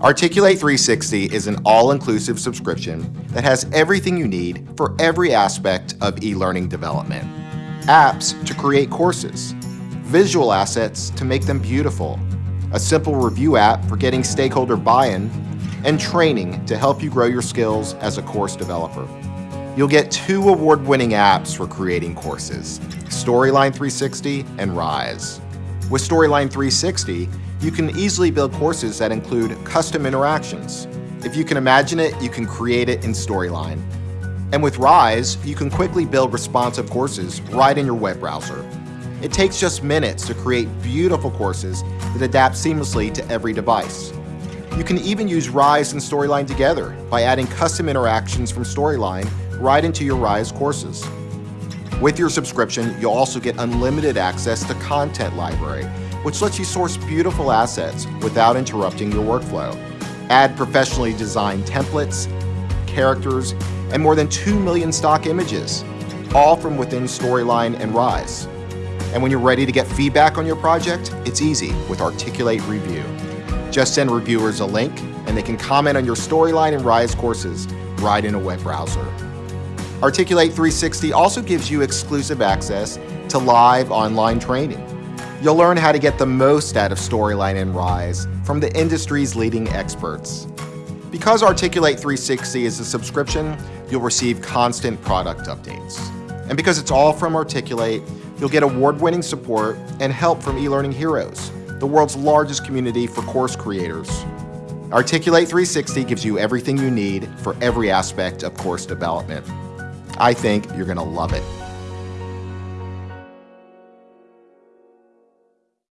Articulate 360 is an all-inclusive subscription that has everything you need for every aspect of e-learning development. Apps to create courses, visual assets to make them beautiful, a simple review app for getting stakeholder buy-in, and training to help you grow your skills as a course developer. You'll get two award-winning apps for creating courses, Storyline 360 and Rise. With Storyline 360, you can easily build courses that include custom interactions. If you can imagine it, you can create it in Storyline. And with Rise, you can quickly build responsive courses right in your web browser. It takes just minutes to create beautiful courses that adapt seamlessly to every device. You can even use Rise and Storyline together by adding custom interactions from Storyline right into your Rise courses. With your subscription, you'll also get unlimited access to Content Library, which lets you source beautiful assets without interrupting your workflow. Add professionally designed templates, characters, and more than 2 million stock images, all from within Storyline and Rise. And when you're ready to get feedback on your project, it's easy with Articulate Review. Just send reviewers a link and they can comment on your Storyline and Rise courses right in a web browser. Articulate 360 also gives you exclusive access to live online training. You'll learn how to get the most out of Storyline and Rise from the industry's leading experts. Because Articulate 360 is a subscription, you'll receive constant product updates. And because it's all from Articulate, you'll get award-winning support and help from eLearning Heroes, the world's largest community for course creators. Articulate 360 gives you everything you need for every aspect of course development. I think you're going to love it.